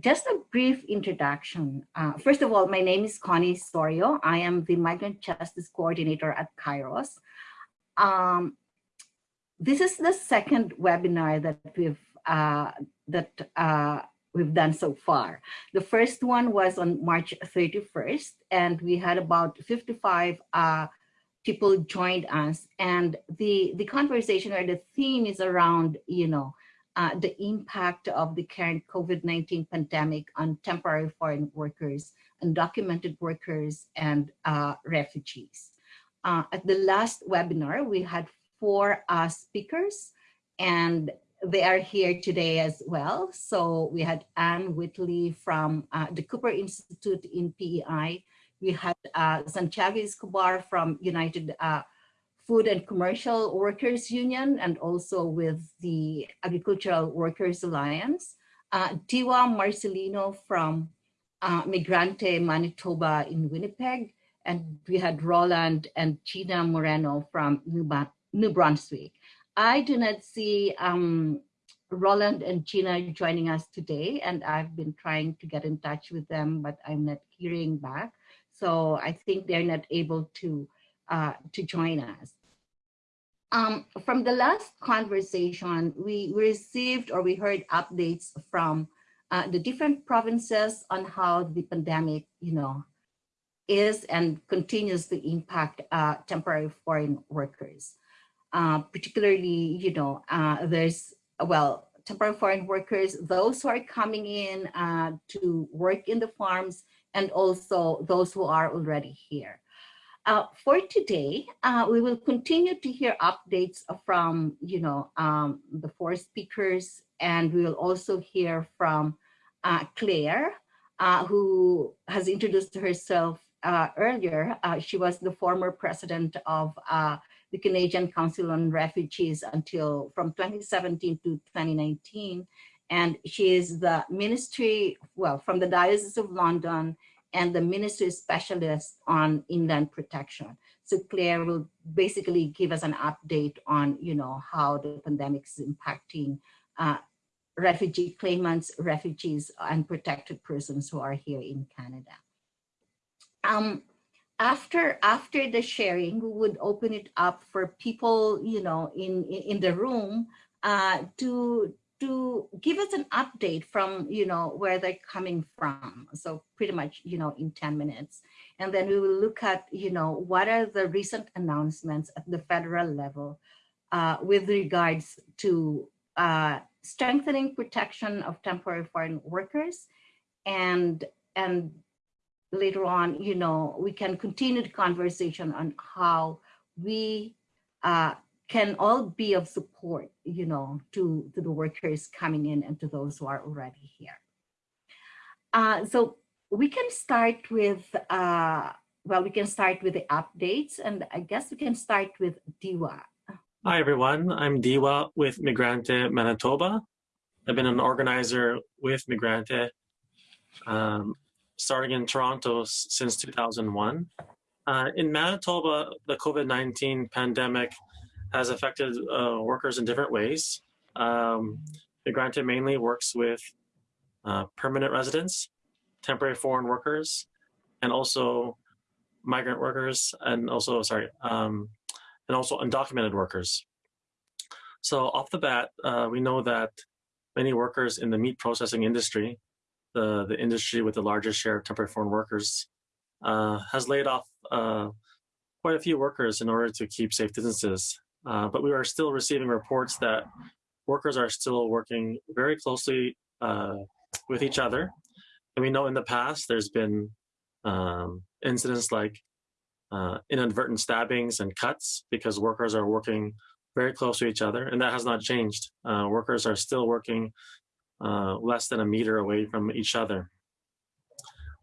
just a brief introduction. Uh, first of all, my name is Connie Sorio. I am the Migrant Justice Coordinator at Kairos. Um, this is the second webinar that we've uh, that uh, we've done so far. The first one was on March 31st, and we had about 55 uh, people joined us. And the, the conversation or the theme is around, you know, uh, the impact of the current COVID-19 pandemic on temporary foreign workers, undocumented workers, and uh, refugees. Uh, at the last webinar, we had four uh, speakers, and they are here today as well. So we had Anne Wheatley from uh, the Cooper Institute in PEI. We had Santiago Escobar from United Food and Commercial Workers Union and also with the Agricultural Workers Alliance. Uh, Diwa Marcelino from uh, Migrante Manitoba in Winnipeg. And we had Roland and Gina Moreno from New, New Brunswick. I do not see um, Roland and Gina joining us today, and I've been trying to get in touch with them, but I'm not hearing back. So I think they're not able to uh, to join us. Um, from the last conversation, we received or we heard updates from uh, the different provinces on how the pandemic, you know, is and continues to impact uh, temporary foreign workers. Uh, particularly, you know, uh, there's, well, temporary foreign workers, those who are coming in uh, to work in the farms and also those who are already here. Uh, for today, uh, we will continue to hear updates from, you know, um, the four speakers, and we will also hear from uh, Claire, uh, who has introduced herself uh, earlier. Uh, she was the former president of the Canadian Council on Refugees until from 2017 to 2019. And she is the ministry, well, from the Diocese of London and the ministry specialist on inland protection. So Claire will basically give us an update on, you know, how the pandemic is impacting uh, refugee claimants, refugees, and protected persons who are here in Canada. Um, after after the sharing, we would open it up for people, you know, in in, the room uh, to to give us an update from, you know, where they're coming from. So pretty much, you know, in 10 minutes. And then we will look at, you know, what are the recent announcements at the federal level uh, with regards to uh, strengthening protection of temporary foreign workers. And, and later on, you know, we can continue the conversation on how we uh, can all be of support, you know, to, to the workers coming in and to those who are already here. Uh, so we can start with, uh, well, we can start with the updates and I guess we can start with Diwa. Hi, everyone. I'm Diwa with Migrante Manitoba. I've been an organizer with Migrante um, starting in Toronto since 2001. Uh, in Manitoba, the COVID-19 pandemic has affected uh, workers in different ways. Um, Migrante mainly works with uh, permanent residents, temporary foreign workers, and also migrant workers, and also, sorry, um, and also undocumented workers. So off the bat, uh, we know that many workers in the meat processing industry, the, the industry with the largest share of temporary foreign workers, uh, has laid off uh, quite a few workers in order to keep safe distances. Uh, but we are still receiving reports that workers are still working very closely uh, with each other. And we know in the past there's been um, incidents like uh, inadvertent stabbings and cuts because workers are working very close to each other, and that has not changed. Uh, workers are still working uh, less than a meter away from each other.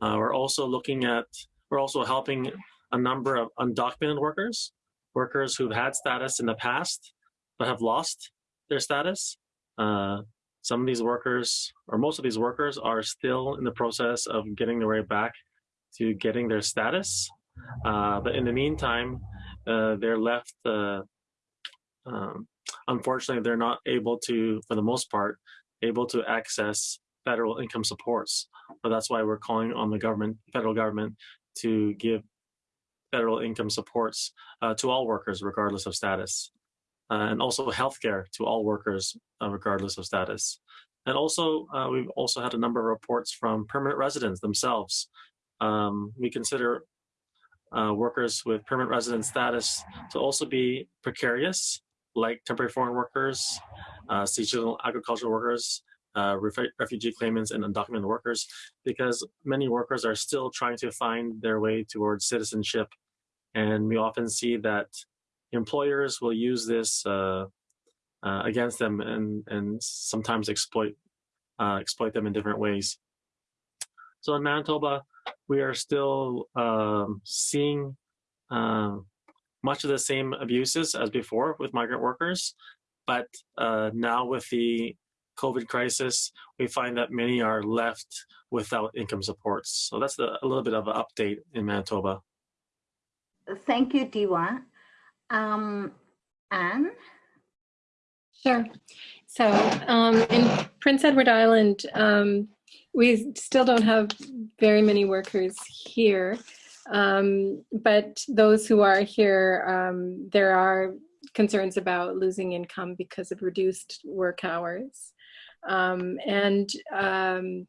Uh, we're also looking at, we're also helping a number of undocumented workers workers who've had status in the past but have lost their status. Uh, some of these workers, or most of these workers, are still in the process of getting their way back to getting their status. Uh, but in the meantime, uh, they're left, uh, um, unfortunately, they're not able to, for the most part, able to access federal income supports. But that's why we're calling on the government, federal government, to give federal income supports uh, to all workers, regardless of status, uh, and also healthcare to all workers, uh, regardless of status. And also, uh, we've also had a number of reports from permanent residents themselves. Um, we consider uh, workers with permanent resident status to also be precarious, like temporary foreign workers, uh, seasonal agricultural workers, uh, refugee claimants, and undocumented workers, because many workers are still trying to find their way towards citizenship. And we often see that employers will use this uh, uh, against them and, and sometimes exploit, uh, exploit them in different ways. So in Manitoba, we are still um, seeing uh, much of the same abuses as before with migrant workers. But uh, now with the COVID crisis, we find that many are left without income supports. So that's the, a little bit of an update in Manitoba. Thank you, Diwa. Um, Anne? Sure. So um, in Prince Edward Island, um, we still don't have very many workers here. Um, but those who are here, um, there are concerns about losing income because of reduced work hours. Um, and um,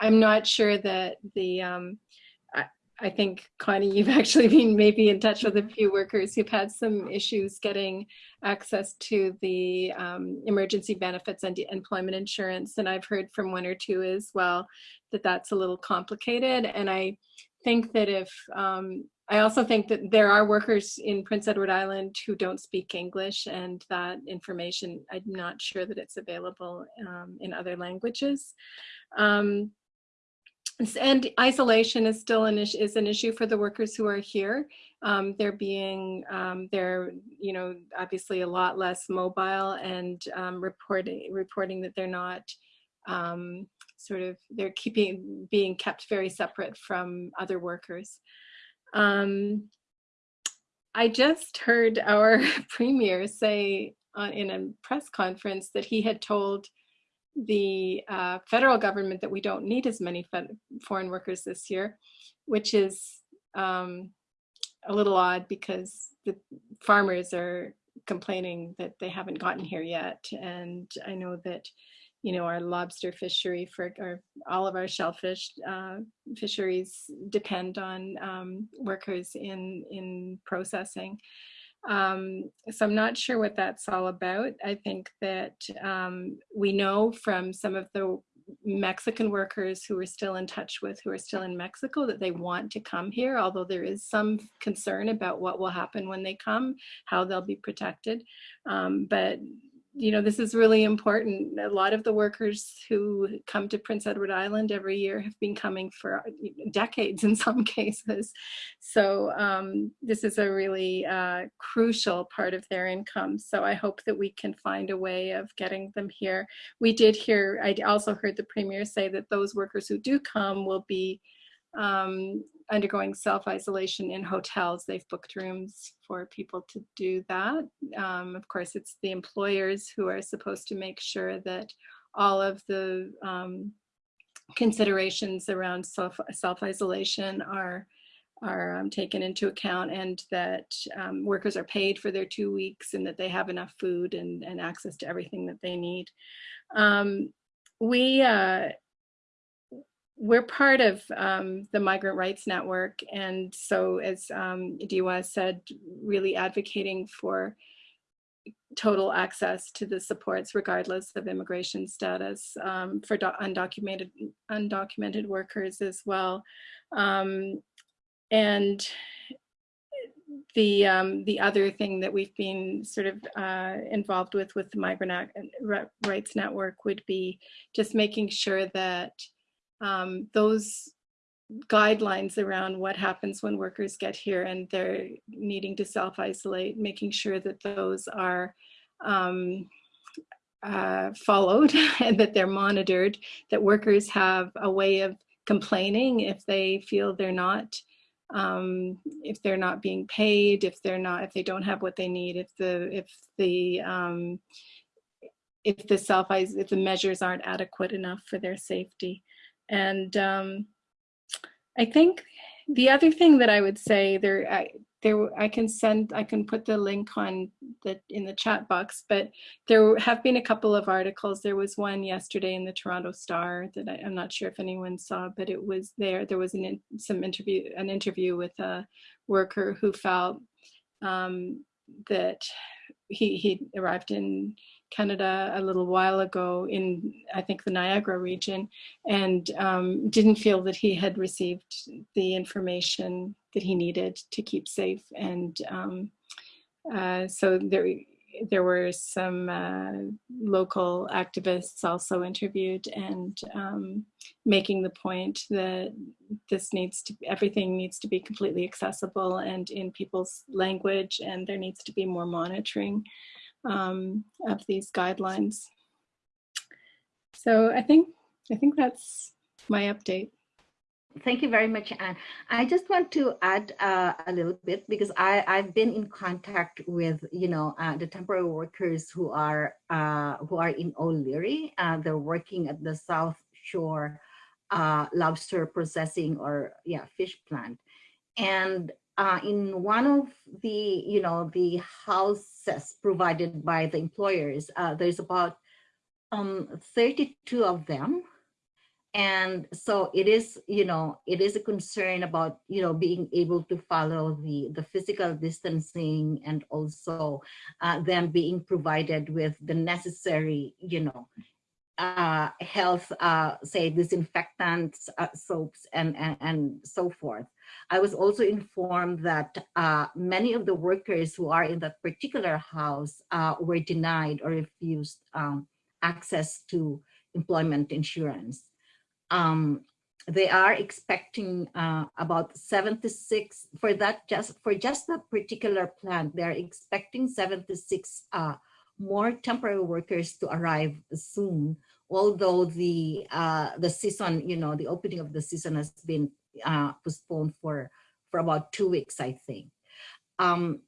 I'm not sure that the, I, think Connie, you've actually been maybe in touch with a few workers who've had some issues getting access to the um, emergency benefits and employment insurance. And I've heard from one or two as well that that's a little complicated. And I think that if um, I also think that there are workers in Prince Edward Island who don't speak English and that information, I'm not sure that it's available um, in other languages. Um, and isolation is still an issue, is an issue for the workers who are here. Um, they're being, um, they're, you know, obviously a lot less mobile and um, reporting, reporting that they're not um, sort of, they're keeping, being kept very separate from other workers. Um, I just heard our premier say in a press conference that he had told the uh, federal government that we don't need as many foreign workers this year, which is um, a little odd because the farmers are complaining that they haven't gotten here yet. And I know that you know, our lobster fishery for our, all of our shellfish uh, fisheries depend on um, workers in, in processing. Um, so I'm not sure what that's all about. I think that um, we know from some of the Mexican workers who we're still in touch with, who are still in Mexico, that they want to come here, although there is some concern about what will happen when they come, how they'll be protected. Um, but you know, this is really important. A lot of the workers who come to Prince Edward Island every year have been coming for decades in some cases. So um, this is a really uh, crucial part of their income. So I hope that we can find a way of getting them here. We did hear, I also heard the Premier say that those workers who do come will be um, undergoing self-isolation in hotels. They've booked rooms for people to do that. Um, of course, it's the employers who are supposed to make sure that all of the um, considerations around self, self-isolation are are um, taken into account and that um, workers are paid for their two weeks and that they have enough food and, and access to everything that they need. Um, we uh, we're part of um, the Migrant Rights Network. And so as um, Diwa said, really advocating for total access to the supports regardless of immigration status um, for undocumented undocumented workers as well. Um, and the um, the other thing that we've been sort of uh, involved with with the Migrant Rights Network would be just making sure that um, those guidelines around what happens when workers get here and they're needing to self-isolate, making sure that those are um, uh, followed and that they're monitored, that workers have a way of complaining if they feel they're not um, if they're not being paid, if they're not, if they don't have what they need, if the, if the, um, if the self if the measures aren't adequate enough for their safety. And um, I think the other thing that I would say there, I, there, I can send, I can put the link on the in the chat box. But there have been a couple of articles. There was one yesterday in the Toronto Star that I, am not sure if anyone saw, but it was there. There was an some interview, an interview with a worker who felt um, that he he arrived in Canada a little while ago in, I think, the Niagara region, and um, didn't feel that he had received the information that he needed to keep safe. And um, uh, so there, there were some uh, local activists also interviewed and um, making the point that this needs to, everything needs to be completely accessible and in people's language, and there needs to be more monitoring um, of these guidelines. So I think I think that's my update. Thank you very much, Anne. I just want to add uh, a little bit because I, I've been in contact with, you know, uh, the temporary workers who are uh, who are in O'Leary. Uh, they're working at the South Shore uh, lobster processing or yeah fish plant, and uh, in one of the, you know, the houses provided by the employers, uh, there's about um, 32 of them. And so it is, you know, it is a concern about, you know, being able to follow the, the physical distancing and also uh, them being provided with the necessary, you know, uh, health, uh, say disinfectants, uh, soaps, and, and, and so forth. I was also informed that uh, many of the workers who are in that particular house uh, were denied or refused um, access to employment insurance. Um, they are expecting uh, about 76 for that just for just that particular plant. They're expecting 76 uh, more temporary workers to arrive soon. Although the uh, the season, you know, the opening of the season has been uh, postponed for for about two weeks, I think. Um,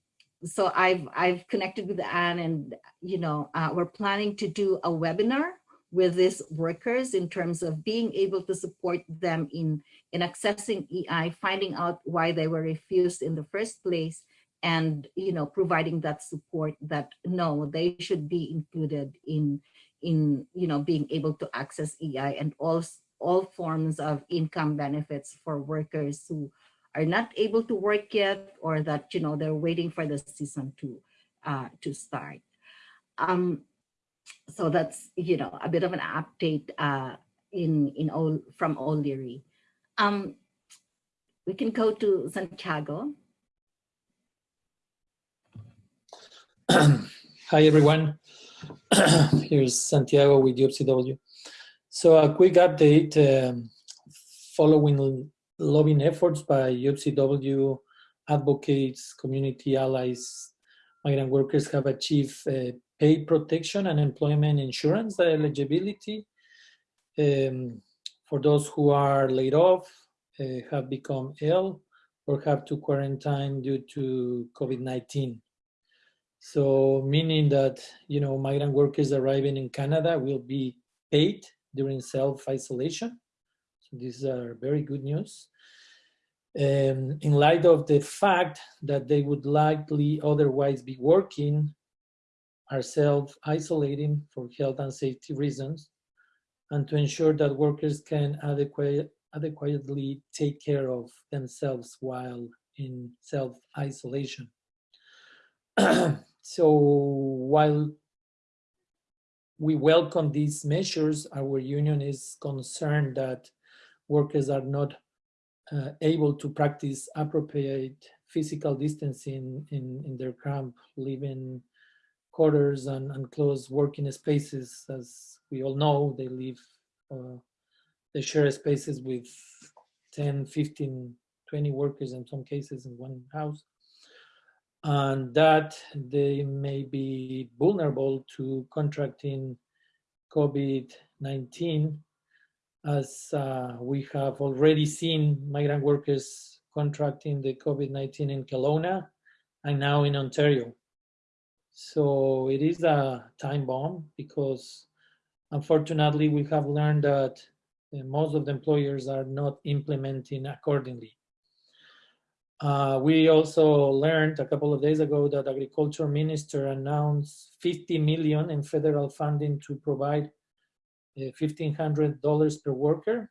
so I've I've connected with Anne, and you know uh, we're planning to do a webinar with these workers in terms of being able to support them in in accessing EI, finding out why they were refused in the first place, and you know providing that support that no, they should be included in in you know being able to access EI and also all forms of income benefits for workers who are not able to work yet or that you know they're waiting for the season to uh, to start. Um, so that's you know a bit of an update uh, in in all from O'Leary. Um, we can go to Santiago. Hi everyone. Here's Santiago with UFCW. So a quick update um, following lobbying efforts by UFCW advocates, community allies, migrant workers have achieved uh, pay protection and employment insurance eligibility. Um, for those who are laid off, uh, have become ill, or have to quarantine due to COVID-19. So meaning that, you know, migrant workers arriving in Canada will be paid during self-isolation. So these are very good news. Um, in light of the fact that they would likely otherwise be working, are self-isolating for health and safety reasons, and to ensure that workers can adequate, adequately take care of themselves while in self-isolation. so while we welcome these measures. Our union is concerned that workers are not uh, able to practice appropriate physical distancing in, in their camp, living quarters and, and closed working spaces. As we all know, they live, uh, they share spaces with 10, 15, 20 workers in some cases in one house and that they may be vulnerable to contracting COVID-19 as uh, we have already seen migrant workers contracting the COVID-19 in Kelowna and now in Ontario. So it is a time bomb because unfortunately we have learned that uh, most of the employers are not implementing accordingly. Uh, we also learned a couple of days ago that agriculture minister announced 50 million in federal funding to provide uh, $1,500 per worker,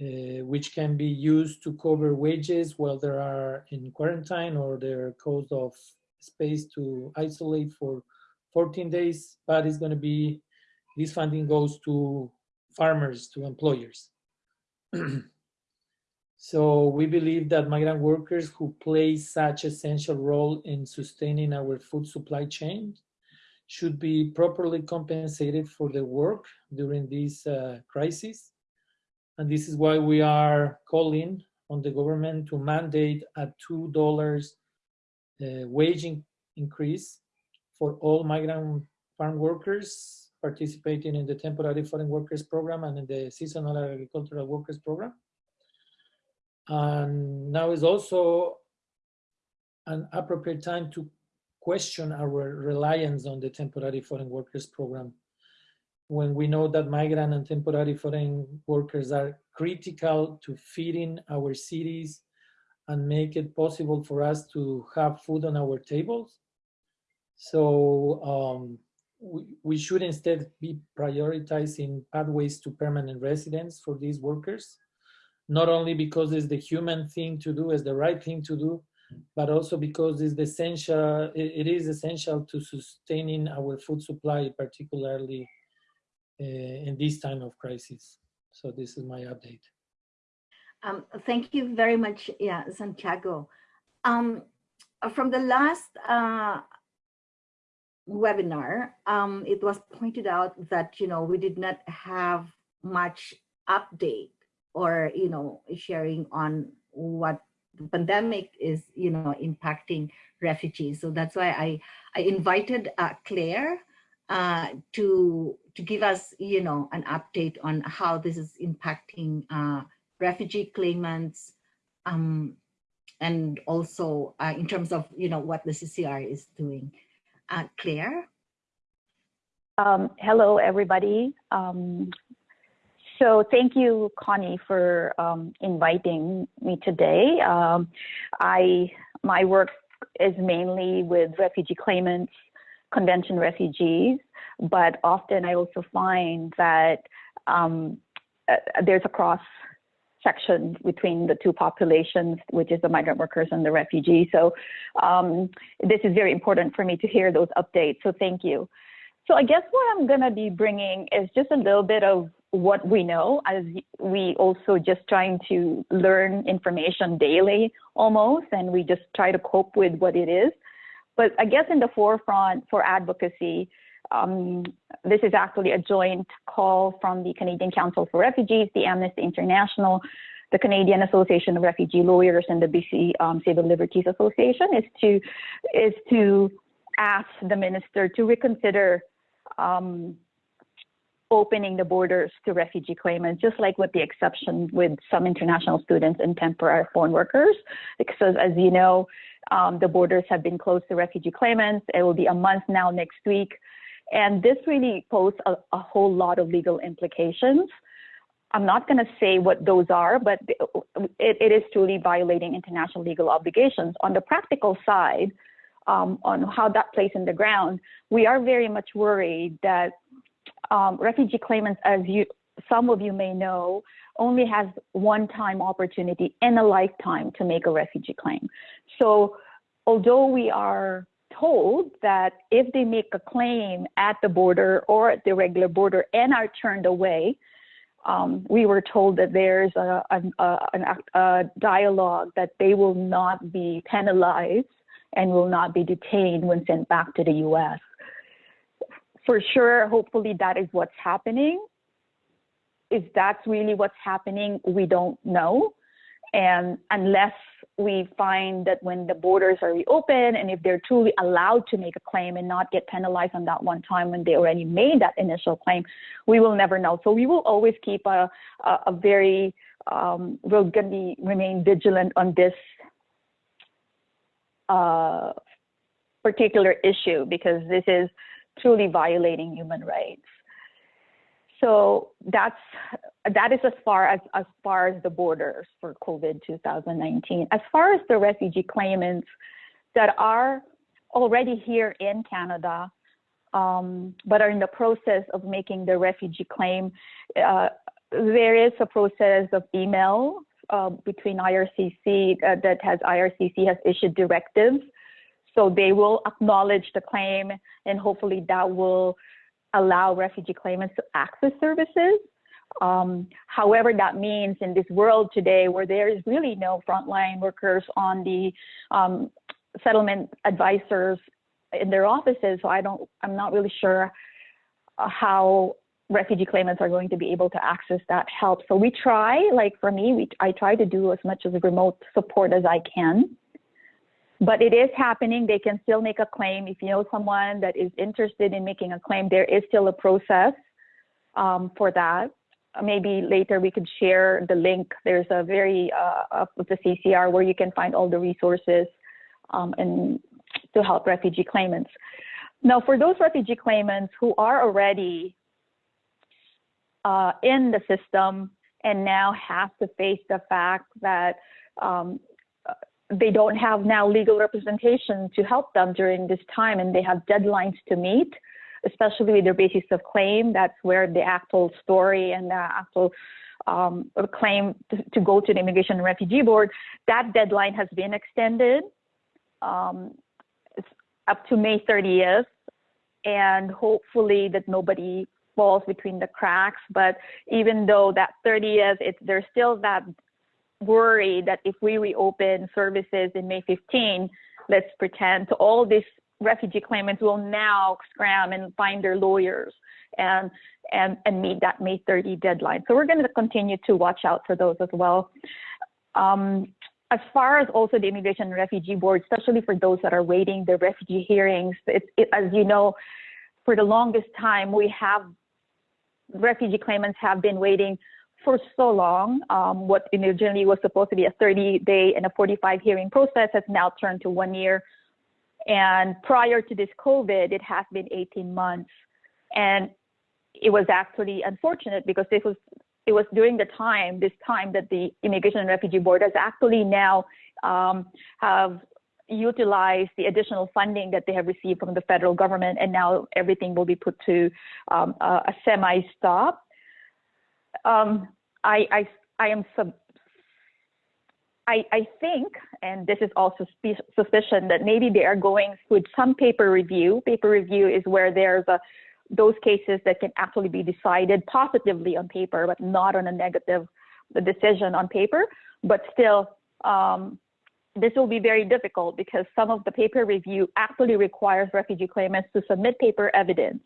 uh, which can be used to cover wages while they are in quarantine or their cost of space to isolate for 14 days, but it's gonna be, this funding goes to farmers, to employers. So we believe that migrant workers who play such essential role in sustaining our food supply chain should be properly compensated for their work during this uh, crisis. And this is why we are calling on the government to mandate a $2 uh, wage in increase for all migrant farm workers participating in the temporary foreign workers program and in the seasonal agricultural workers program. And now is also an appropriate time to question our reliance on the temporary foreign workers program when we know that migrant and temporary foreign workers are critical to feeding our cities and make it possible for us to have food on our tables. So um, we, we should instead be prioritizing pathways to permanent residence for these workers not only because it's the human thing to do, it's the right thing to do, but also because it's essential, it, is essential to sustaining our food supply, particularly uh, in this time of crisis. So this is my update. Um, thank you very much, yeah, Santiago. Um, from the last uh, webinar, um, it was pointed out that, you know, we did not have much update or you know sharing on what the pandemic is you know impacting refugees. So that's why i i invited uh, claire uh, to to give us you know an update on how this is impacting uh, refugee claimants um, and also uh, in terms of you know what the ccr is doing. Uh, claire? Um, hello everybody. Um, so thank you, Connie, for um, inviting me today. Um, I my work is mainly with refugee claimants, convention refugees, but often I also find that um, uh, there's a cross section between the two populations, which is the migrant workers and the refugees. So um, this is very important for me to hear those updates. So thank you. So I guess what I'm going to be bringing is just a little bit of what we know as we also just trying to learn information daily almost and we just try to cope with what it is. But i guess in the forefront for advocacy um, this is actually a joint call from the canadian council for refugees the amnesty international the canadian association of refugee lawyers and the bc um, civil liberties association is to is to ask the minister to reconsider um, opening the borders to refugee claimants, just like with the exception with some international students and temporary foreign workers. Because as you know, um, the borders have been closed to refugee claimants. It will be a month now next week. And this really poses a, a whole lot of legal implications. I'm not going to say what those are, but it, it is truly violating international legal obligations. On the practical side, um, on how that plays in the ground, we are very much worried that um, refugee claimants, as you some of you may know, only has one time opportunity in a lifetime to make a refugee claim. So although we are told that if they make a claim at the border or at the regular border and are turned away, um, we were told that there's a, a, a, a, dialogue that they will not be penalized and will not be detained when sent back to the US for sure, hopefully that is what's happening. If that's really what's happening, we don't know. And unless we find that when the borders are reopened and if they're truly allowed to make a claim and not get penalized on that one time when they already made that initial claim, we will never know. So we will always keep a, a, a very, um, we're going to be remain vigilant on this uh, particular issue because this is truly violating human rights. So that's that is as far as as far as the borders for COVID 2019. As far as the refugee claimants that are already here in Canada, um, but are in the process of making the refugee claim, uh, there is a process of email uh, between IRCC uh, that has IRCC has issued directives. So they will acknowledge the claim and hopefully that will allow refugee claimants to access services. Um, however, that means in this world today where there is really no frontline workers on the um, settlement advisors in their offices, so I don't, I'm not really sure uh, how refugee claimants are going to be able to access that help. So we try, like for me, we, I try to do as much as remote support as I can. But it is happening. They can still make a claim. If you know someone that is interested in making a claim, there is still a process um, for that. Maybe later we could share the link. There's a very uh, of the CCR where you can find all the resources um, and to help refugee claimants. Now, for those refugee claimants who are already uh, in the system and now have to face the fact that um, they don't have now legal representation to help them during this time and they have deadlines to meet, especially with their basis of claim. That's where the actual story and the actual um, claim to, to, go to the Immigration and Refugee Board, that deadline has been extended um, up to May 30th. And hopefully that nobody falls between the cracks. But even though that 30th, it's, there's still that worry that if we reopen services in May 15, let's pretend all these refugee claimants will now scram and find their lawyers and and and meet that May 30 deadline. So we're going to continue to watch out for those as well. Um, as far as also the Immigration and Refugee Board, especially for those that are waiting the refugee hearings, it, it, as you know, for the longest time we have refugee claimants have been waiting for so long. Um, what originally was supposed to be a 30 day and a 45 hearing process has now turned to one year. And prior to this COVID, it has been 18 months. And it was actually unfortunate because this was it was during the time this time that the Immigration and Refugee Board has actually now um, have utilized the additional funding that they have received from the federal government, and now everything will be put to um, a, a semi-stop um, I, I, I am sub, I, I think, and this is also suspicion that maybe they are going with some paper review. Paper review is where there's a, those cases that can actually be decided positively on paper, but not on a negative decision on paper. But still, um, this will be very difficult because some of the paper review actually requires refugee claimants to submit paper evidence.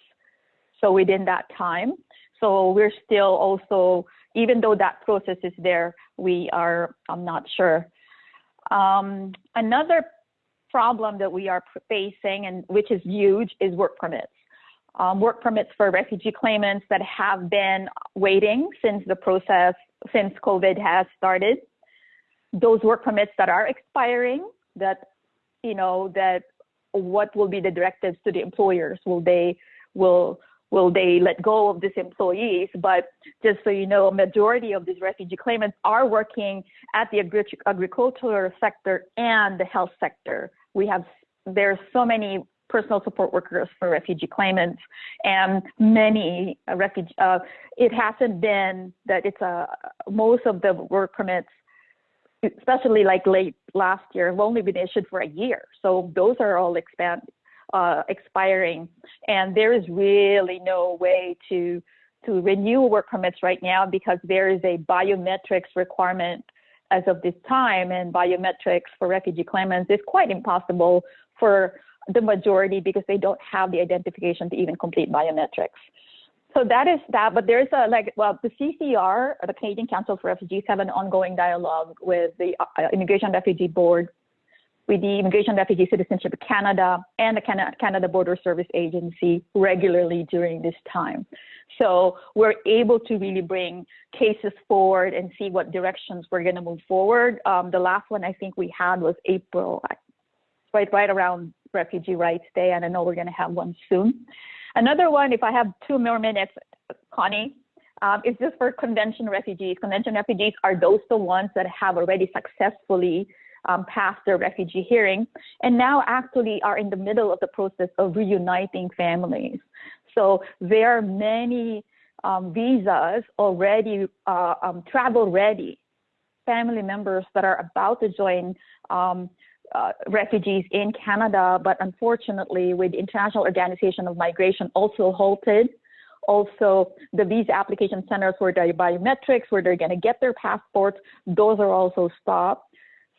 So within that time, so we're still also, even though that process is there, we are, I'm not sure. Um, another problem that we are facing, and which is huge, is work permits. Um, work permits for refugee claimants that have been waiting since the process, since COVID has started. Those work permits that are expiring, that, you know, that what will be the directives to the employers? Will they, will will they let go of these employees? But just so you know, a majority of these refugee claimants are working at the agri agricultural sector and the health sector. We have, there's so many personal support workers for refugee claimants and many uh, refugee, uh, it hasn't been that it's a, most of the work permits especially like late last year, have only been issued for a year. So those are all expand, uh, expiring, and there is really no way to to renew work permits right now because there is a biometrics requirement as of this time, and biometrics for refugee claimants is quite impossible for the majority because they don't have the identification to even complete biometrics. So that is that, but there's a like, well, the CCR, the Canadian Council for Refugees, have an ongoing dialogue with the uh, Immigration Refugee Board with the Immigration Refugee Citizenship Canada and the Canada Border Service Agency regularly during this time. So we're able to really bring cases forward and see what directions we're going to move forward. Um, the last one I think we had was April, right, right around Refugee Rights Day, and I know we're going to have one soon. Another one, if I have two more minutes, Connie, um, is just for convention refugees. Convention refugees are those the ones that have already successfully um, passed their refugee hearing and now actually are in the middle of the process of reuniting families. So there are many um, visas already uh, um, travel ready family members that are about to join um, uh, refugees in Canada, but unfortunately with International Organization of Migration also halted. Also, the visa application centers where their biometrics, where they're going to get their passports, those are also stopped.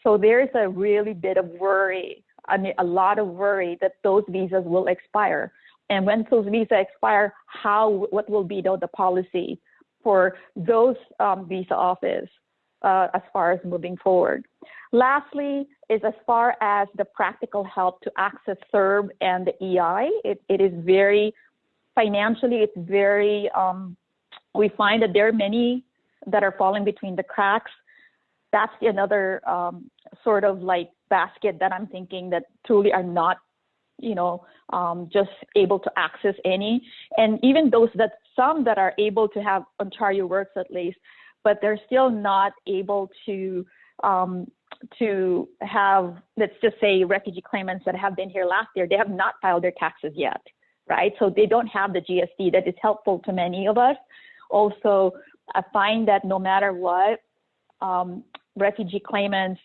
So there's a really bit of worry, I mean, a lot of worry that those visas will expire. And when those visas expire, how, what will be the, the policy for those um, visa office uh, as far as moving forward? Lastly, is as far as the practical help to access CERB and the EI, it, it is very, financially, it's very, um, we find that there are many that are falling between the cracks. That's another um, sort of like basket that I'm thinking that truly are not you know, um, just able to access any. And even those that some that are able to have Ontario works at least, but they're still not able to um, to have, let's just say, refugee claimants that have been here last year, they have not filed their taxes yet, right? So they don't have the GST that is helpful to many of us. Also, I find that no matter what, um, refugee claimants,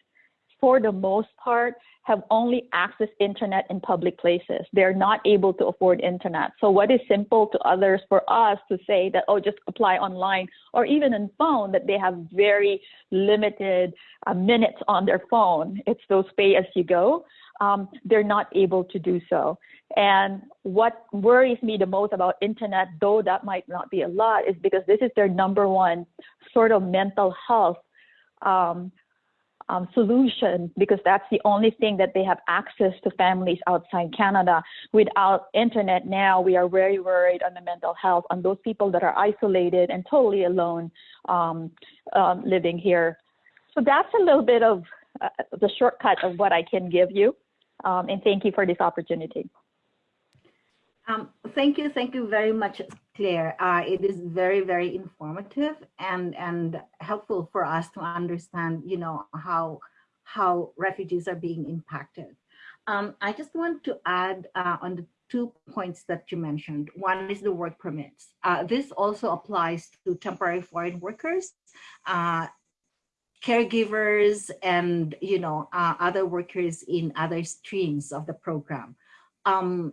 for the most part, have only access internet in public places. They're not able to afford internet. So what is simple to others for us to say that, oh, just apply online or even on phone that they have very limited uh, minutes on their phone. It's those pay as you go. Um, they're not able to do so. And what worries me the most about internet, though that might not be a lot, is because this is their number one sort of mental health um, um, solution because that's the only thing that they have access to families outside Canada. Without internet now, we are very worried on the mental health on those people that are isolated and totally alone um, um, living here. So that's a little bit of uh, the shortcut of what I can give you. Um, and thank you for this opportunity. Um, thank you, thank you very much, Claire. Uh, it is very, very informative and and helpful for us to understand, you know, how how refugees are being impacted. Um, I just want to add uh, on the two points that you mentioned. One is the work permits. Uh, this also applies to temporary foreign workers, uh, caregivers, and you know uh, other workers in other streams of the program. Um,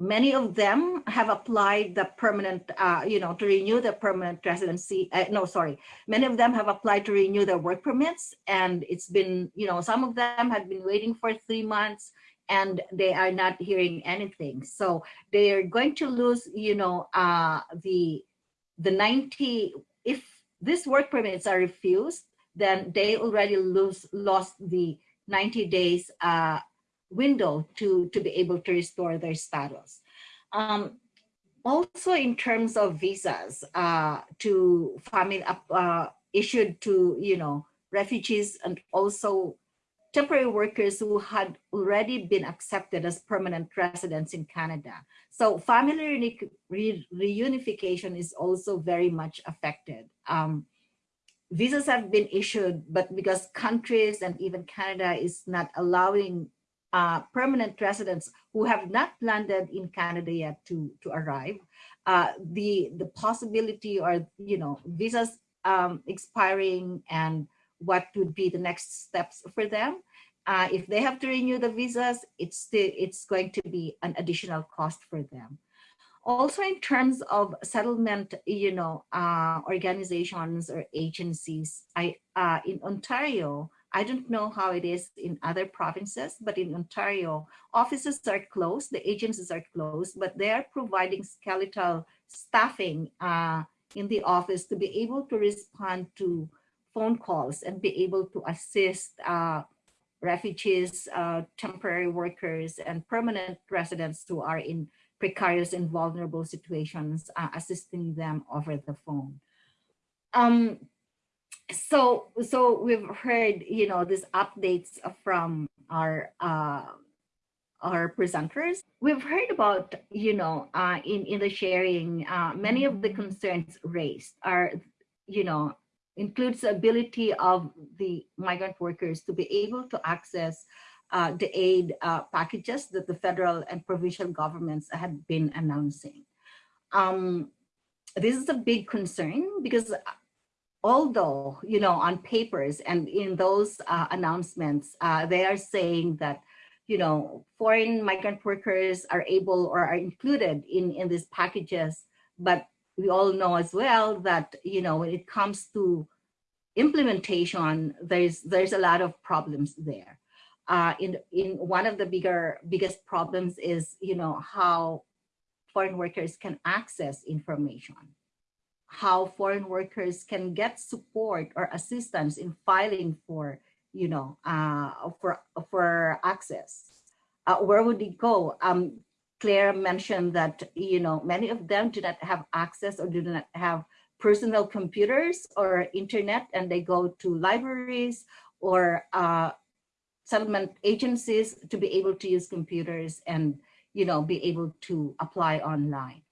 many of them have applied the permanent, uh, you know, to renew the permanent residency. Uh, no, sorry. Many of them have applied to renew their work permits and it's been, you know, some of them have been waiting for three months and they are not hearing anything. So they are going to lose, you know, uh, the, the 90, if these work permits are refused, then they already lose, lost the 90 days uh, window to, to be able to restore their status. Um, also in terms of visas uh, to family uh, issued to, you know, refugees and also temporary workers who had already been accepted as permanent residents in Canada. So family re reunification is also very much affected. Um, visas have been issued, but because countries and even Canada is not allowing uh, permanent residents who have not landed in Canada yet to, to arrive, uh, the, the possibility or, you know, visas um, expiring and what would be the next steps for them. Uh, if they have to renew the visas, it's, it's going to be an additional cost for them. Also in terms of settlement, you know, uh, organizations or agencies, I, uh, in Ontario, I don't know how it is in other provinces, but in Ontario, offices are closed, the agencies are closed, but they are providing skeletal staffing uh, in the office to be able to respond to phone calls and be able to assist uh, refugees, uh, temporary workers, and permanent residents who are in precarious and vulnerable situations, uh, assisting them over the phone. Um, so so we've heard you know these updates from our uh, our presenters. We've heard about, you know, uh, in, in the sharing, uh, many of the concerns raised are, you know, includes the ability of the migrant workers to be able to access uh, the aid uh, packages that the federal and provincial governments had been announcing. Um, this is a big concern because although, you know, on papers and in those uh, announcements, uh, they are saying that, you know, foreign migrant workers are able or are included in, in these packages, but we all know as well that, you know, when it comes to implementation, there's, there's a lot of problems there. Uh, in, in one of the bigger, biggest problems is, you know, how foreign workers can access information how foreign workers can get support or assistance in filing for, you know, uh, for, for access. Uh, where would it go? Um, Claire mentioned that, you know, many of them do not have access or do not have personal computers or internet and they go to libraries or uh, settlement agencies to be able to use computers and, you know, be able to apply online.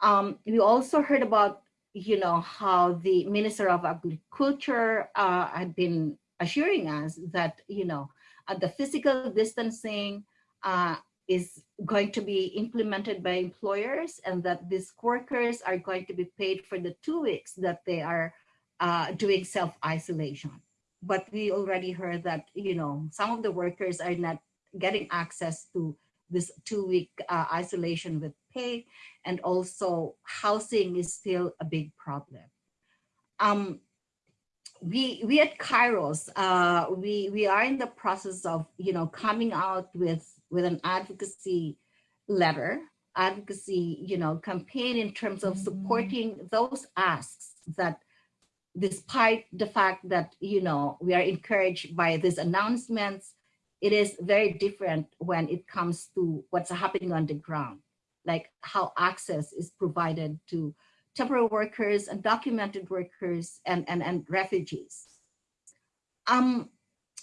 Um, we also heard about you know, how the Minister of Agriculture uh, had been assuring us that, you know, uh, the physical distancing uh, is going to be implemented by employers and that these workers are going to be paid for the two weeks that they are uh, doing self-isolation. But we already heard that, you know, some of the workers are not getting access to this two-week uh, isolation with and also housing is still a big problem. Um, we we at Kairos, uh, we we are in the process of you know coming out with with an advocacy letter, advocacy you know campaign in terms of supporting those asks that despite the fact that you know we are encouraged by these announcements it is very different when it comes to what's happening on the ground, like how access is provided to temporary workers, undocumented workers, and, and, and refugees. Um,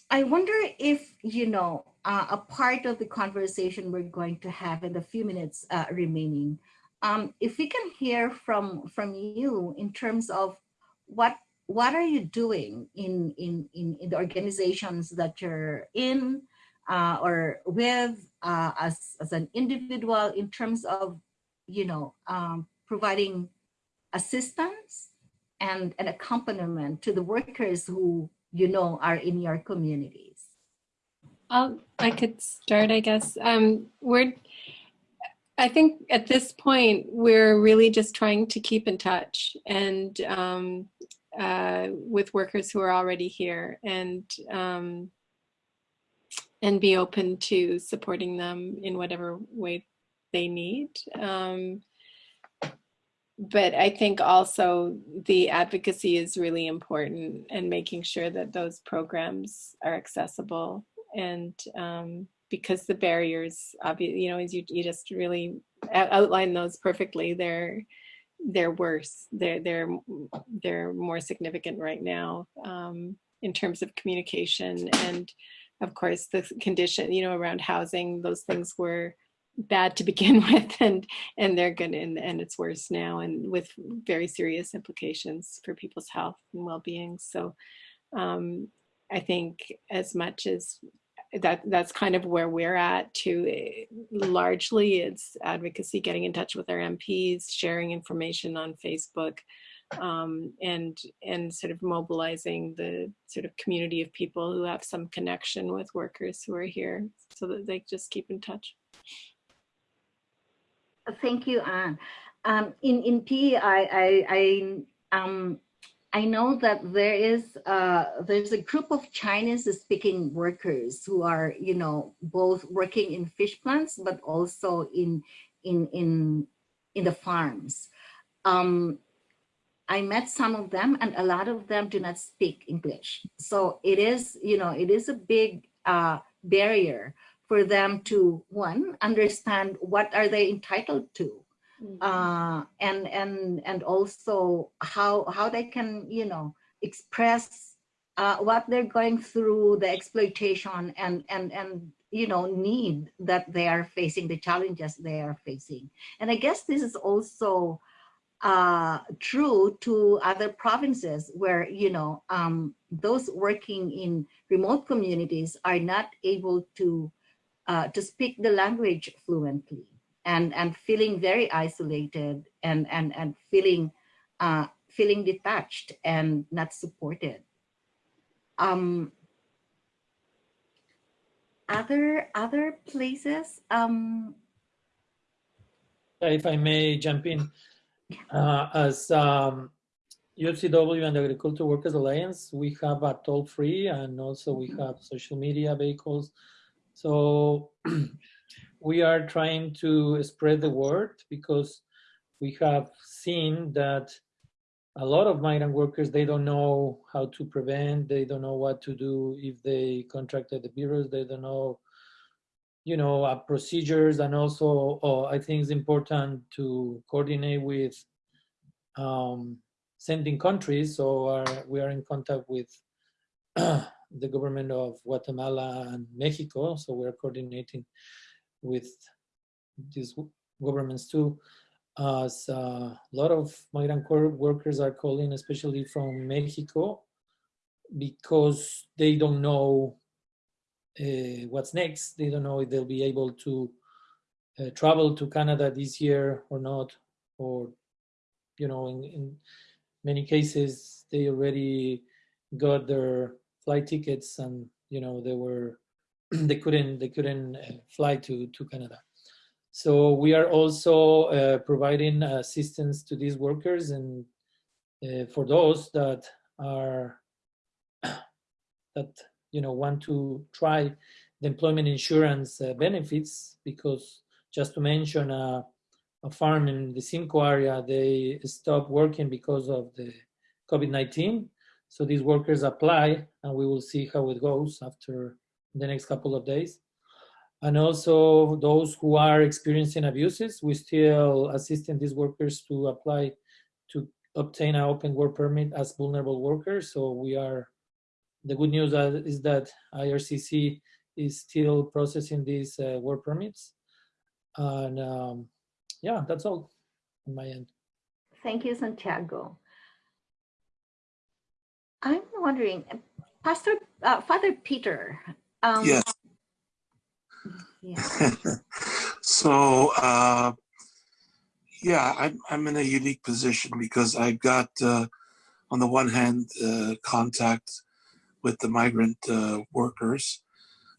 I wonder if, you know, uh, a part of the conversation we're going to have in the few minutes uh, remaining, um, if we can hear from, from you in terms of what what are you doing in, in, in, in the organizations that you're in uh, or with uh, as, as an individual in terms of, you know, um, providing assistance and an accompaniment to the workers who, you know, are in your communities? I'll, I could start, I guess. Um, we're, I think at this point, we're really just trying to keep in touch and um, uh, with workers who are already here and um, and be open to supporting them in whatever way they need. Um, but I think also the advocacy is really important and making sure that those programs are accessible and um, because the barriers, obviously, you know, as you, you just really outline those perfectly, they're they're worse. They're they're they're more significant right now um, in terms of communication and of course the condition you know around housing those things were bad to begin with and and they're good and, and it's worse now and with very serious implications for people's health and well-being. So um, i think as much as that that's kind of where we're at too eh, largely it's advocacy getting in touch with our mps sharing information on facebook um, and and sort of mobilizing the sort of community of people who have some connection with workers who are here so that they just keep in touch. Thank you, Anne. Um, in in P, I I, I um I know that there is uh, there's a group of Chinese speaking workers who are you know both working in fish plants but also in in in in the farms. Um, I met some of them and a lot of them do not speak English. So it is, you know, it is a big uh, barrier for them to one, understand what are they entitled to. Mm -hmm. uh, and and and also how how they can you know express uh, what they're going through the exploitation and and and you know, need that they are facing, the challenges they are facing. And I guess this is also uh, true to other provinces where, you know, um, those working in remote communities are not able to, uh, to speak the language fluently and, and feeling very isolated and, and, and feeling, uh, feeling detached and not supported. Um, other other places um if I may jump in, uh, as um, UFCW and the Agricultural Workers Alliance, we have a toll free and also we have social media vehicles. So we are trying to spread the word because we have seen that a lot of migrant workers, they don't know how to prevent, they don't know what to do if they contracted the virus, they don't know you know, uh, procedures and also uh, I think it's important to coordinate with um, sending countries. So our, we are in contact with the government of Guatemala and Mexico. So we're coordinating with these governments too. As uh, a lot of migrant workers are calling, especially from Mexico, because they don't know uh, what's next. They don't know if they'll be able to uh, travel to Canada this year or not, or, you know, in, in many cases, they already got their flight tickets and, you know, they were, they couldn't, they couldn't uh, fly to, to Canada. So we are also uh, providing assistance to these workers and uh, for those that are that you know, want to try the employment insurance uh, benefits because just to mention uh, a farm in the Simcoe area, they stopped working because of the COVID-19. So these workers apply and we will see how it goes after the next couple of days. And also those who are experiencing abuses, we still assisting these workers to apply to obtain an open work permit as vulnerable workers. So we are the good news is that IRCC is still processing these uh, work permits. And um, yeah, that's all on my end. Thank you, Santiago. I'm wondering, Pastor, uh, Father Peter. Um, yes. Yeah. so, uh, yeah, I'm, I'm in a unique position because I've got, uh, on the one hand, uh, contact with the migrant uh, workers.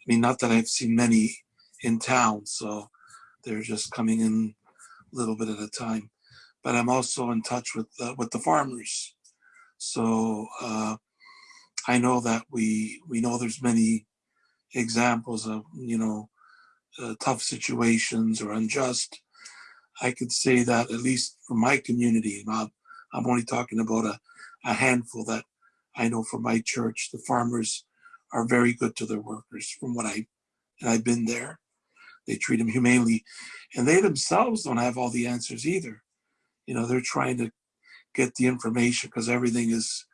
I mean, not that I've seen many in town, so they're just coming in a little bit at a time. But I'm also in touch with uh, with the farmers, so uh, I know that we we know there's many examples of you know uh, tough situations or unjust. I could say that at least for my community, Bob, I'm only talking about a, a handful that I know from my church, the farmers are very good to their workers from what I, and I've been there. They treat them humanely and they themselves don't have all the answers either. You know, they're trying to get the information because everything is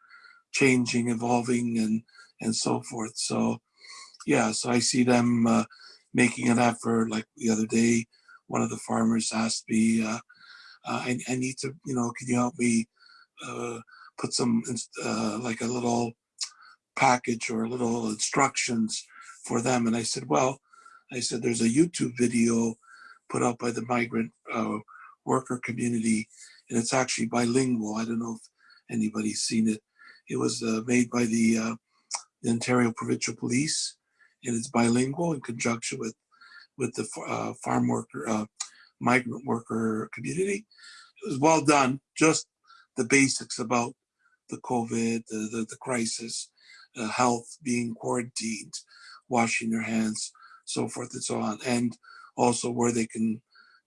changing, evolving and, and so forth. So yeah, so I see them uh, making an effort like the other day, one of the farmers asked me, uh, uh, I, I, need to, you know, can you help me uh, put some uh, like a little package or little instructions for them. And I said, well, I said, there's a YouTube video put out by the migrant uh, worker community, and it's actually bilingual. I don't know if anybody's seen it. It was uh, made by the, uh, the, Ontario Provincial Police, and it's bilingual in conjunction with with the uh, farm worker, uh, migrant worker community. It was well done, just the basics about the COVID, the, the, the crisis, uh, health, being quarantined, washing their hands, so forth and so on. And also where they can,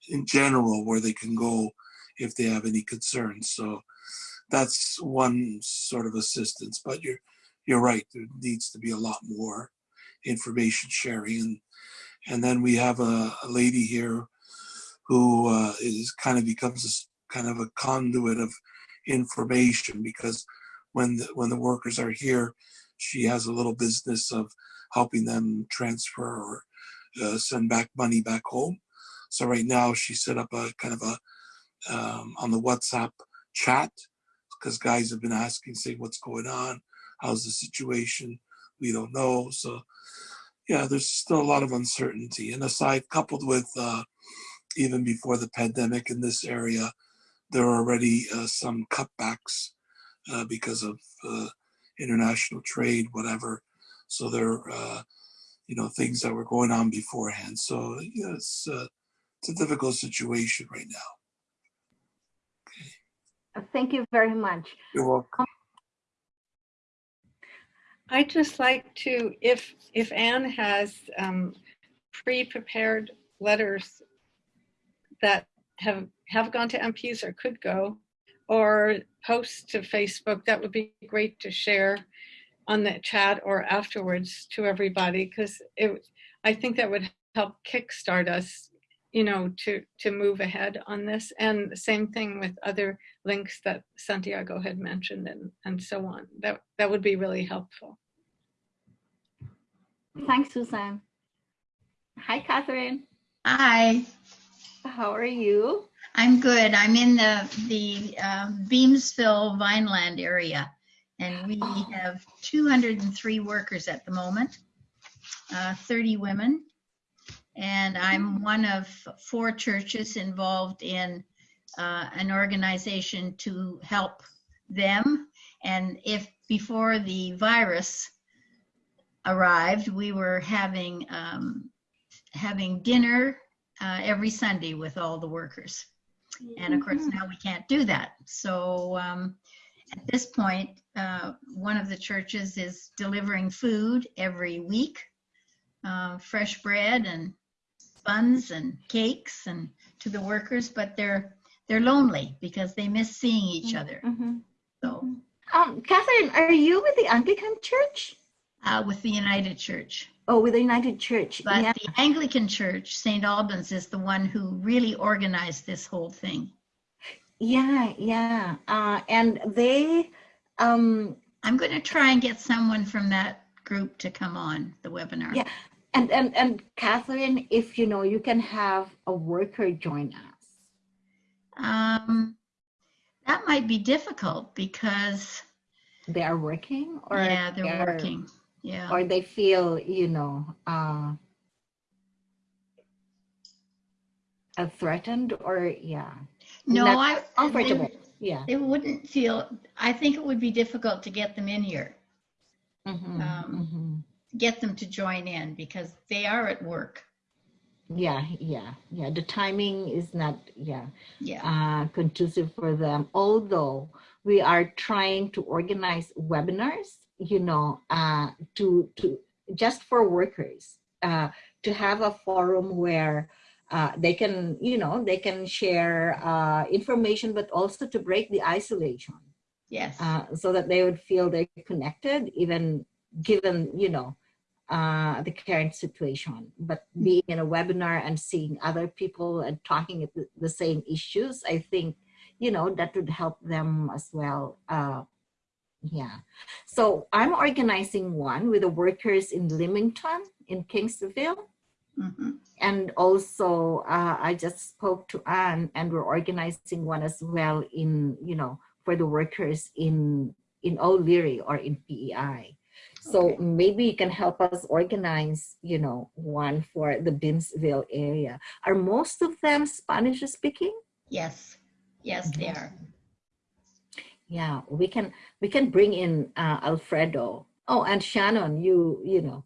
in general, where they can go if they have any concerns. So that's one sort of assistance, but you're, you're right, there needs to be a lot more information sharing. And, and then we have a, a lady here who uh, is kind of becomes a, kind of a conduit of information because when the, when the workers are here, she has a little business of helping them transfer or uh, send back money back home. So right now she set up a kind of a um, on the WhatsApp chat because guys have been asking, saying what's going on, how's the situation? We don't know. So yeah, there's still a lot of uncertainty. And aside, coupled with uh, even before the pandemic in this area, there are already uh, some cutbacks uh, because of uh, international trade, whatever. So there, are, you know, things that were going on beforehand. So yeah, it's uh, it's a difficult situation right now. Okay. Thank you very much. You're welcome. I'd just like to, if, if Anne has um, pre-prepared letters that have, have gone to MPs or could go, or posts to Facebook, that would be great to share on the chat or afterwards to everybody, because it, I think that would help kickstart us, you know, to, to move ahead on this. And the same thing with other links that Santiago had mentioned and, and so on. That, that would be really helpful. Thanks, Susan. Hi, Catherine. Hi, How are you? I'm good. I'm in the, the uh, Beamsville Vineland area. And we Oh. have 203 workers at the moment, uh, 30 women. And I'm one of four churches involved in uh, an organization to help them. And if before the virus arrived, we were having um, having dinner uh, every Sunday with all the workers. And of course, now we can't do that. So um, at this point, uh, one of the churches is delivering food every week, uh, fresh bread and buns and cakes and to the workers, but they're they're lonely because they miss seeing each other. Mhm. So Um, Catherine, are you with the Anglican Church? uh, with the United Church. Oh, with the United Church. But yeah. the Anglican Church, St. Albans, is the one who really organized this whole thing. Yeah, yeah. Uh, and they, um, I'm going to try and get someone from that group to come on the webinar. Yeah. and, and, and Catherine, if you know, you can have a worker join us. Um, that might be difficult because, They are working or yeah, they're they're- working. Yeah. or they feel, you know, uh, uh, threatened or yeah, No, I, comfortable. they, Yeah. they wouldn't feel, I think it would be difficult to get them in here, Mhm, Um, mhm. get them to join in because they are at work. Yeah, yeah, yeah. The timing is not, yeah, Yeah. uh, conducive for them. Although we are trying to organize webinars, you know, uh, to to just for workers, uh, to have a forum where uh, they can, you know, they can share uh, information, but also to break the isolation, Yes. uh, so that they would feel they're connected, even given, you know, uh, the current situation. But being in a webinar and seeing other people and talking at the, the same issues, I think, you know, that would help them as well. Uh, yeah. So I'm organizing one with the workers in Leamington, in Kingsville. Mhm. And also, uh, I just spoke to Anne, and we're organizing one as well in, you know, for the workers in in O'Leary or in PEI. So Okay. maybe you can help us organize, you know, one for the Beamsville area. Are most of them Spanish speaking? Yes. Yes, they are. Yeah, we can we can bring in uh, Alfredo. Oh, and Shannon, you you know,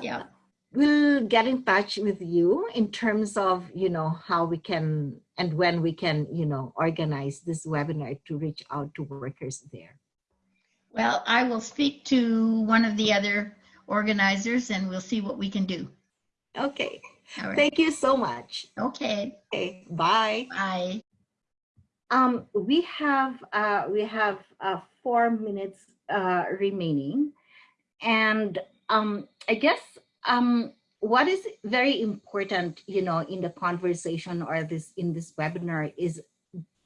Yeah. we'll get in touch with you in terms of you know how we can and when we can you know organize this webinar to reach out to workers there Well, I will speak to one of the other organizers and we'll see what we can do. okay right. thank you so much Okay. okay bye Bye. Um we have uh we have uh four minutes uh remaining. And um i guess um what is very important you know in the conversation or this in this webinar is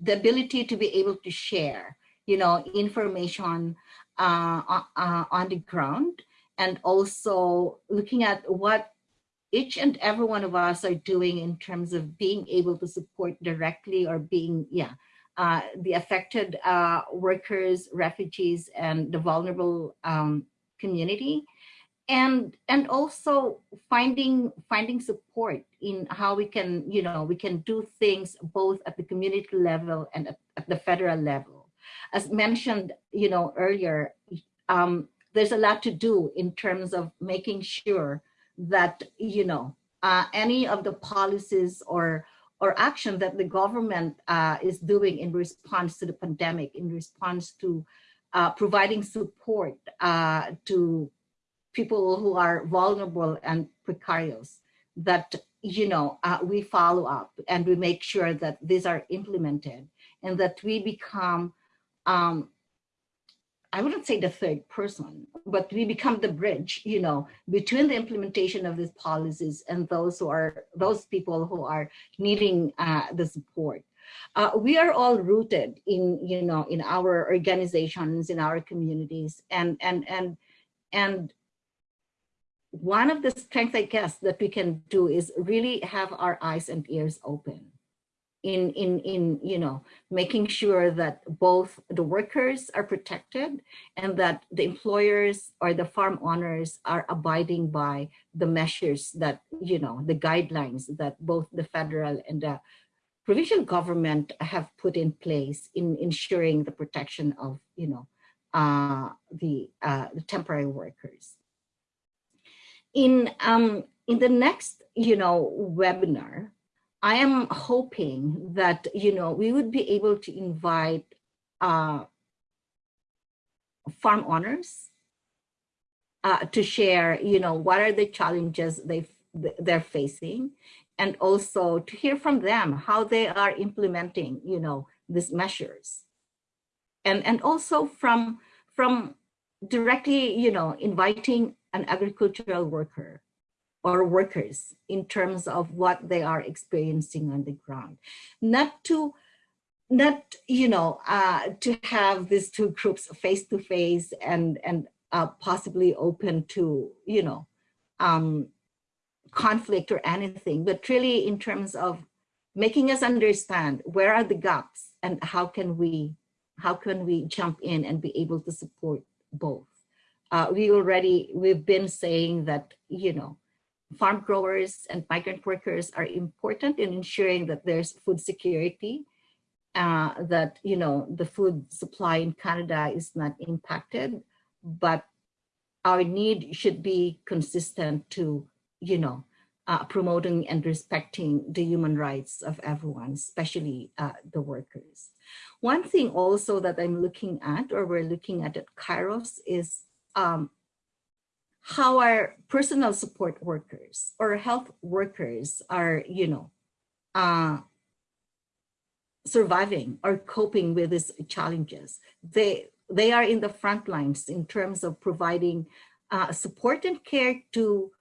the ability to be able to share you know information uh, uh, on the ground and also looking at what each and every one of us are doing in terms of being able to support directly or being, yeah, uh, the affected uh, workers, refugees, and the vulnerable um, community. And, and also finding finding support in how we can you know we can do things both at the community level and at, at the federal level as mentioned you know earlier um, there's a lot to do in terms of making sure that you know uh, any of the policies or or action that the government uh, is doing in response to the pandemic, in response to uh, providing support uh, to people who are vulnerable and precarious, that you know uh, we follow up and we make sure that these are implemented and that we become um, I wouldn't say the third person, but we become the bridge, you know, between the implementation of these policies and those who are those people who are needing uh, the support. Uh, we are all rooted in, you know, in our organizations, in our communities, and and and and one of the strengths, I guess, that we can do is really have our eyes and ears open in, in, in, you know, making sure that both the workers are protected and that the employers or the farm owners are abiding by the measures that, you know, the guidelines that both the federal and the provincial government have put in place in ensuring the protection of, you know, uh, the, uh, the temporary workers. In, um, in the next, you know, webinar, I am hoping that, you know, we would be able to invite uh, farm owners uh, to share, you know, what are the challenges they they're facing, and also to hear from them how they are implementing, you know, these measures, and and also from from directly, you know, inviting an agricultural worker or workers in terms of what they are experiencing on the ground. Not to, not, you know, uh, to have these two groups face to face and, and uh, possibly open to, you know, um, conflict or anything, but really in terms of making us understand where are the gaps and how can we, how can we jump in and be able to support both. Uh, we already, we've been saying that, you know, farm growers and migrant workers are important in ensuring that there's food security, uh, that, you know, the food supply in Canada is not impacted, but our need should be consistent to, you know, uh, promoting and respecting the human rights of everyone, especially uh, the workers. One thing also that I'm looking at, or we're looking at at Kairos is um, how our personal support workers or health workers are, you know, uh, surviving or coping with these challenges. They, they are in the front lines in terms of providing uh, support and care to,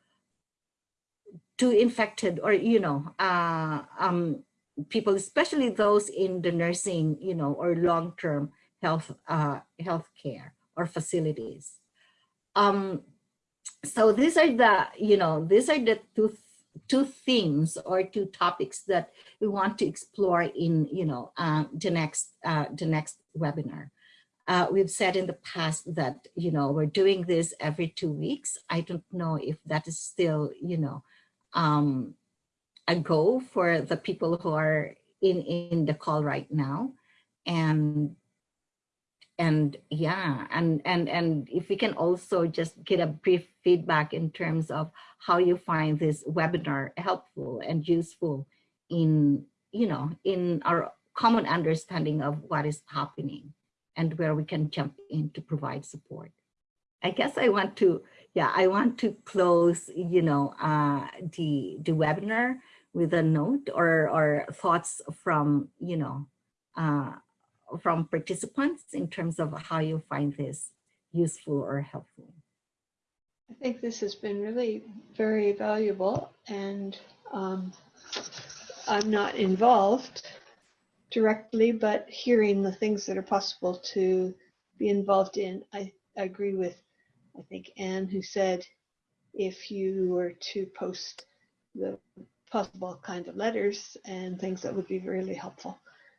to infected or, you know, uh, um, people, especially those in the nursing, you know, or long-term health, uh, health care or facilities. Um, so these are the, you know, these are the two, two themes or two topics that we want to explore in, you know, uh, the next, uh, the next webinar. Uh, we've said in the past that, you know, we're doing this every two weeks. I don't know if that is still, you know, um, a go for the people who are in, in the call right now. And and yeah and and and if we can also just get a brief feedback in terms of how you find this webinar helpful and useful in you know in our common understanding of what is happening and where we can jump in to provide support. I guess i want to yeah i want to close you know uh the the webinar with a note or or thoughts from you know uh from participants in terms of how you find this useful or helpful? I think this has been really very valuable and um, I'm not involved directly, but hearing the things that are possible to be involved in, I agree with, I think, Anne, who said if you were to post the possible kinds of letters and things that would be really helpful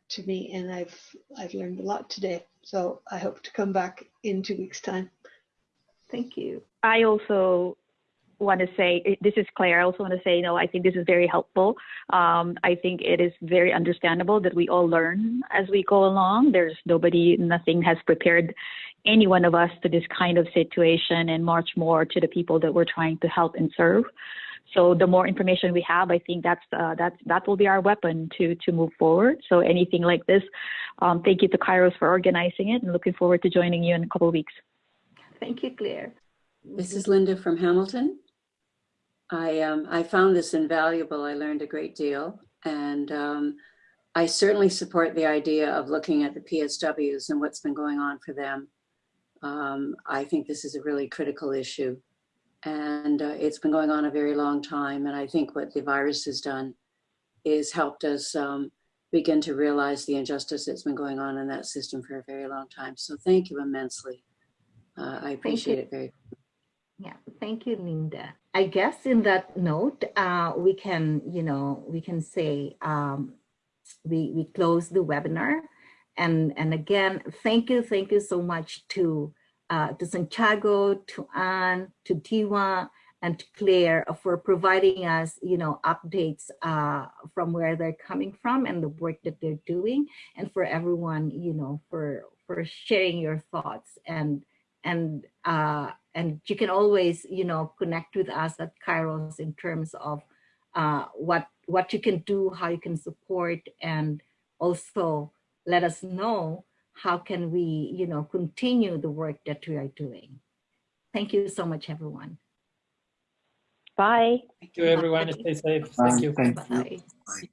to me. And I've I've learned a lot today. So I hope to come back in two weeks' time. Thank you. I also want to say, this is Claire. I also want to say, you know, I think this is very helpful. Um, I think it is very understandable that we all learn as we go along. There's nobody, nothing has prepared any one of us to this kind of situation and much more to the people that we're trying to help and serve. So the more information we have, I think that's uh, that's that will be our weapon to to move forward. So anything like this, um, thank you to Kairos for organizing it, and looking forward to joining you in a couple of weeks. Thank you, Claire. This is Linda from Hamilton. I, um, I found this invaluable. I learned a great deal. And um, I certainly support the idea of looking at the PSWs and what's been going on for them. Um, I think this is a really critical issue. And uh, it's been going on a very long time. And I think what the virus has done is helped us um, begin to realize the injustice that's been going on in that system for a very long time. So thank you immensely. Uh, I appreciate it very much. Yeah, thank you, Linda. I guess in that note, uh, we can, you know, we can say um, we we close the webinar, and and again, thank you, thank you so much to uh, to Santiago, to Anne, to Diwa, and to Claire for providing us, you know, updates uh, from where they're coming from and the work that they're doing, and for everyone, you know, for for sharing your thoughts. And and uh, and you can always you know connect with us at Kairos in terms of uh, what what you can do, how you can support, and also let us know how can we you know continue the work that we are doing. Thank you so much, everyone. Bye. Thank you, everyone. Stay safe. Thank you. Thank you. Bye. Bye.